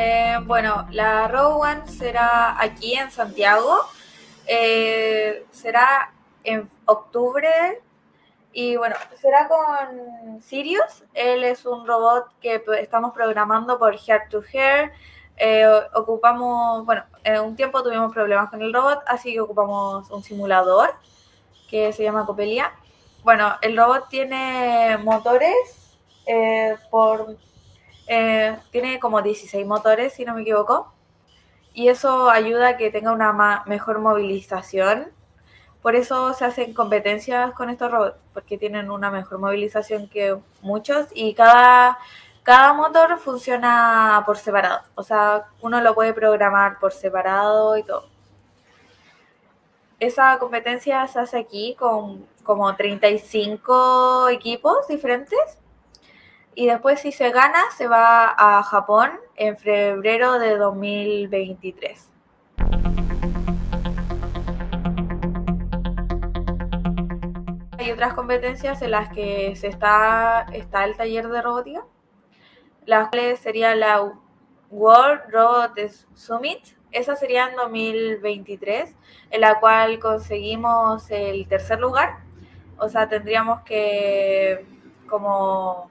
Eh, bueno, la Row One será aquí en Santiago. Eh, será en octubre. Y bueno, será con Sirius. Él es un robot que estamos programando por Hair to Hair. Eh, ocupamos, bueno, en un tiempo tuvimos problemas con el robot, así que ocupamos un simulador que se llama Copelia. Bueno, el robot tiene motores por eh, tiene como 16 motores, si no me equivoco, y eso ayuda a que tenga una mejor movilización. Por eso se hacen competencias con estos robots, porque tienen una mejor movilización que muchos y cada, motor funciona por separado. O sea, uno lo puede programar por separado y todo. Esa competencia se hace aquí con como 35 equipos diferentes y después si se gana se va a Japón en febrero de 2023. Hay otras competencias en las que se está, está el taller de robótica, las cuales sería la World Robot Summit, esa sería en 2023, en la cual conseguimos el tercer lugar, o sea, tendríamos que como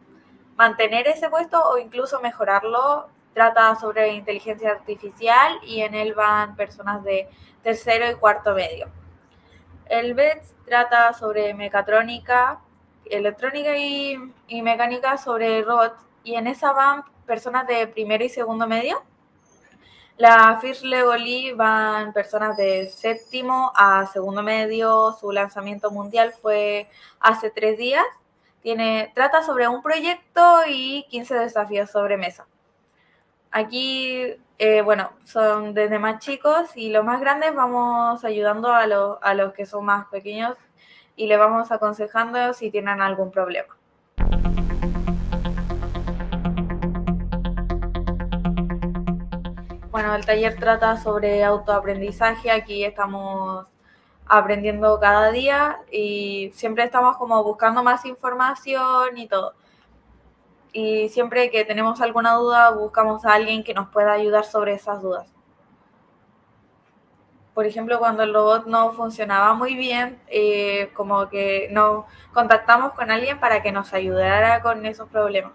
mantener ese puesto o incluso mejorarlo. Trata sobre inteligencia artificial y en él van personas de tercero y cuarto medio. El BETS trata sobre mecatrónica, electrónica y, mecánica sobre robots y en esa van personas de primero y segundo medio. La First Legoli van personas de séptimo a segundo medio. Su lanzamiento mundial fue hace tres días tiene, trata sobre un proyecto y 15 desafíos sobre mesa. Aquí, eh, bueno, son desde más chicos y los más grandes vamos ayudando a, a los que son más pequeños y le vamos aconsejando si tienen algún problema. Bueno, el taller trata sobre autoaprendizaje. Aquí estamos aprendiendo cada día y siempre estamos como buscando más información y todo. Y siempre que tenemos alguna duda buscamos a alguien que nos pueda ayudar sobre esas dudas. Por ejemplo, cuando el robot no funcionaba muy bien, eh, como que nos contactamos con alguien para que nos ayudara con esos problemas.